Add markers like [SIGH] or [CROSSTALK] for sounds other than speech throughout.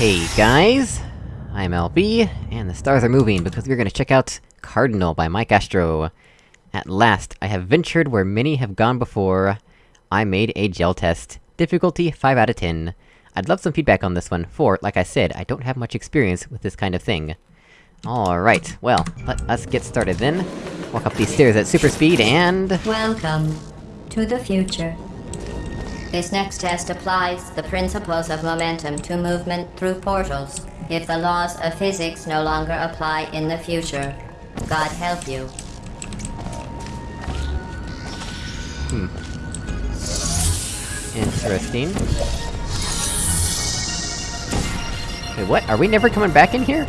Hey guys! I'm LB, and the stars are moving because we're gonna check out Cardinal by Mike Astro. At last, I have ventured where many have gone before. I made a gel test. Difficulty 5 out of 10. I'd love some feedback on this one, for, like I said, I don't have much experience with this kind of thing. Alright, well, let us get started then. Walk up these stairs at super speed, and... Welcome to the future. This next test applies the principles of momentum to movement through portals. If the laws of physics no longer apply in the future, God help you. Hmm. Interesting. Wait, what? Are we never coming back in here?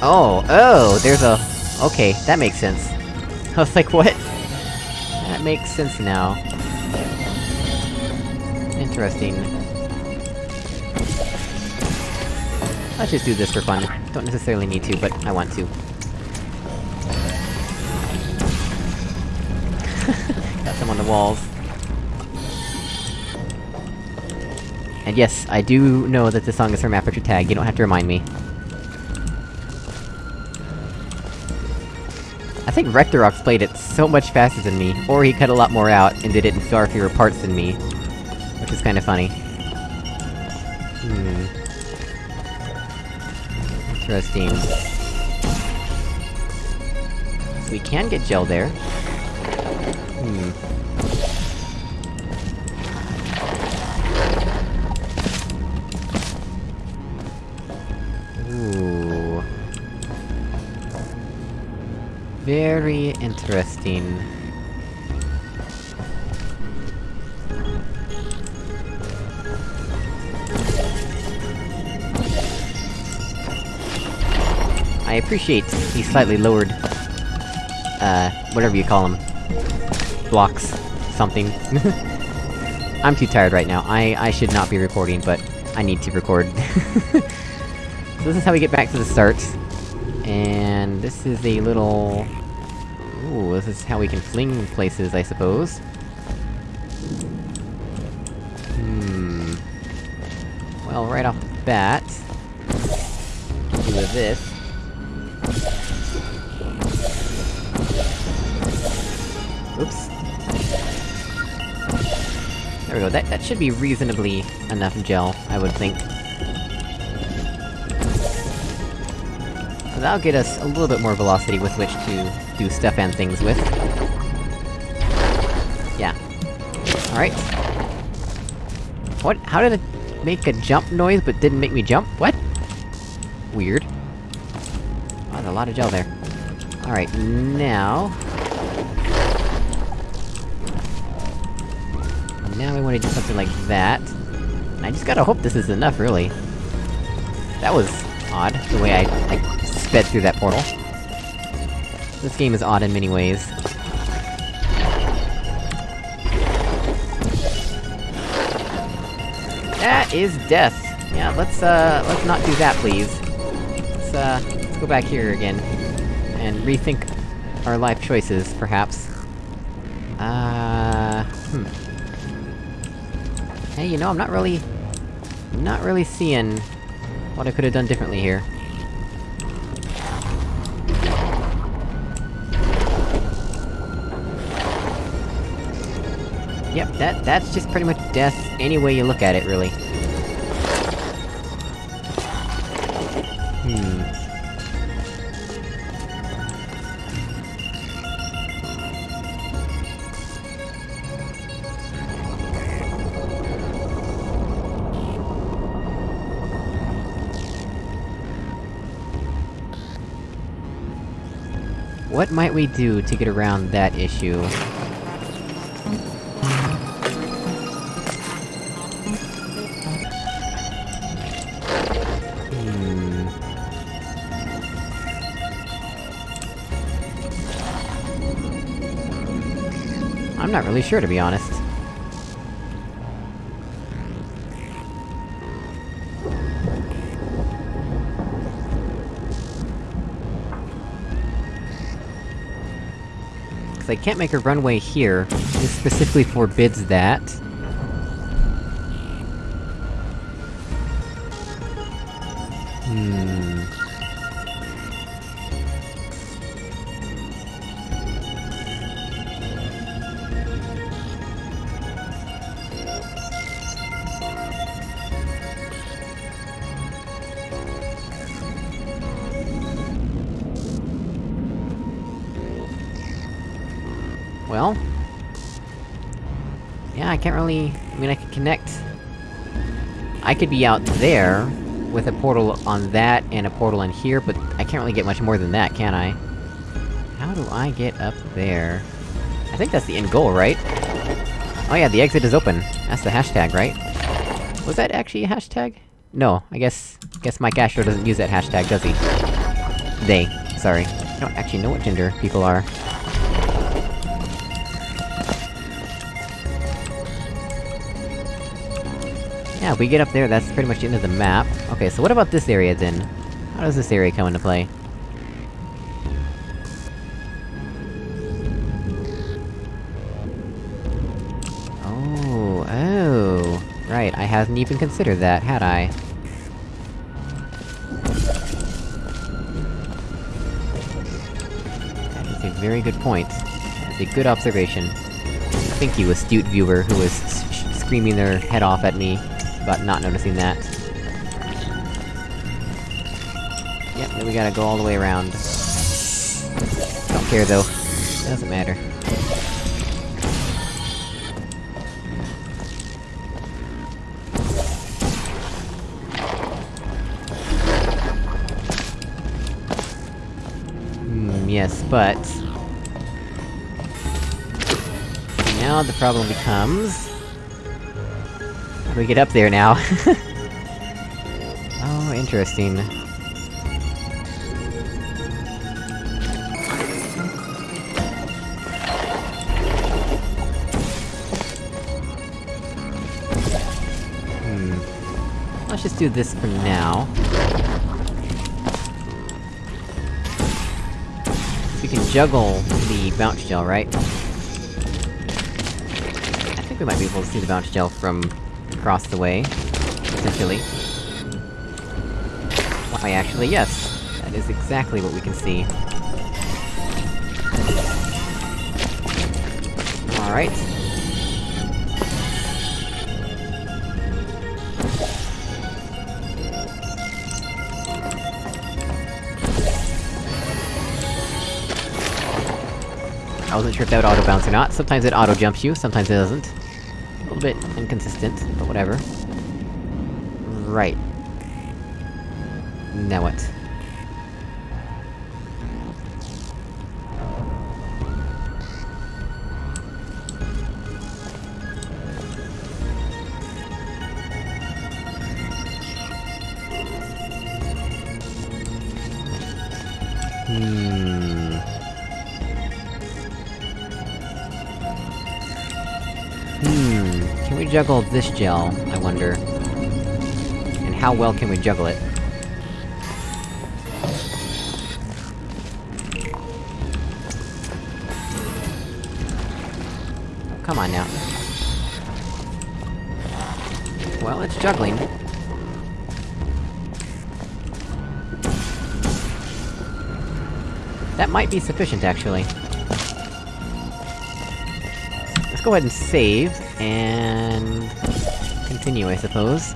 Oh, oh, there's a... Okay, that makes sense. [LAUGHS] I was like, what? That makes sense now. Interesting. Let's just do this for fun. Don't necessarily need to, but I want to. [LAUGHS] Got some on the walls. And yes, I do know that this song is from Aperture Tag, you don't have to remind me. Think Rectorox played it so much faster than me, or he cut a lot more out and did it in far fewer parts than me. Which is kinda funny. Hmm. Interesting. We can get gel there. Hmm. Very interesting. I appreciate the slightly lowered, uh, whatever you call them. Blocks. Something. [LAUGHS] I'm too tired right now. I- I should not be recording, but I need to record. [LAUGHS] so this is how we get back to the start. And this is a little... Ooh, this is how we can fling places, I suppose. Hmm... Well, right off the bat... Do with this. Oops. There we go, that- that should be reasonably enough gel, I would think. That'll get us a little bit more velocity with which to do stuff and things with. Yeah. Alright. What? How did it make a jump noise but didn't make me jump? What? Weird. Oh, there's a lot of gel there. Alright, now... Now we wanna do something like that. I just gotta hope this is enough, really. That was odd, the way I, I sped through that portal. This game is odd in many ways. That is death! Yeah, let's, uh, let's not do that, please. Let's, uh, let's go back here again. And rethink our life choices, perhaps. Uh... Hmm. Hey, you know, I'm not really... Not really seeing... what I could've done differently here. Yep, that- that's just pretty much death any way you look at it, really. Hmm... What might we do to get around that issue? I'm not really sure, to be honest. Because I can't make a runway here. This specifically forbids that. Yeah, I can't really... I mean, I could connect... I could be out there, with a portal on that, and a portal in here, but I can't really get much more than that, can I? How do I get up there? I think that's the end goal, right? Oh yeah, the exit is open. That's the hashtag, right? Was that actually a hashtag? No, I guess... guess Mike Astro doesn't use that hashtag, does he? They. Sorry. I don't actually know what gender people are. Yeah, if we get up there, that's pretty much the end of the map. Okay, so what about this area then? How does this area come into play? Oh, oh... Right, I hadn't even considered that, had I? That is a very good point. That is a good observation. Thank you, astute viewer who was screaming their head off at me about not noticing that. Yep, then we gotta go all the way around. Don't care though. Doesn't matter. Hmm, yes, but... Now the problem becomes... How do we get up there now? [LAUGHS] oh, interesting. Hmm. Let's just do this for now. We can juggle the bounce gel, right? I think we might be able to see the bounce gel from across the way, essentially. Why, actually, yes! That is exactly what we can see. Alright. I wasn't sure if that would auto-bounce or not. Sometimes it auto-jumps you, sometimes it doesn't. Bit inconsistent, but whatever. Right. Now what? Hmm... juggle this gel, I wonder? And how well can we juggle it? Come on now. Well, it's juggling. That might be sufficient, actually. Let's go ahead and save, and... continue, I suppose.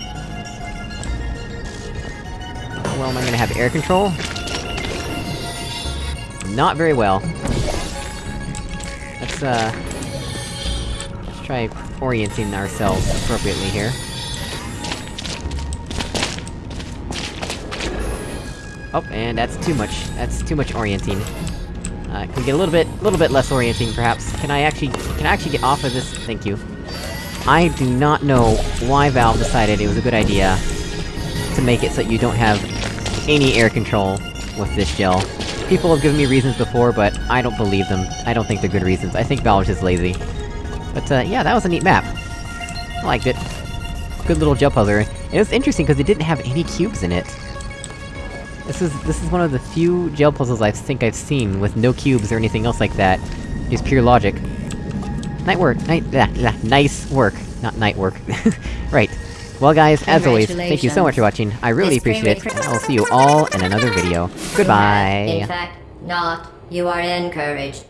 Well, am I gonna have air control? Not very well. Let's, uh... Let's try orienting ourselves appropriately here. Oh, and that's too much. That's too much orienting. Uh, can we get a little bit, little bit less orienting, perhaps? Can I actually- can I actually get off of this? Thank you. I do not know why Valve decided it was a good idea to make it so that you don't have any air control with this gel. People have given me reasons before, but I don't believe them. I don't think they're good reasons. I think Valve's just lazy. But, uh, yeah, that was a neat map. I liked it. Good little gel puzzler. And it was interesting because it didn't have any cubes in it. This is- this is one of the few gel puzzles I think I've seen with no cubes or anything else like that. Just pure logic. Night work, night- yeah, yeah, nice work. Not night work. [LAUGHS] right. Well guys, as always, thank you so much for watching, I really appreciate it, and I will see you all in another video. Goodbye! In fact, not. You are encouraged.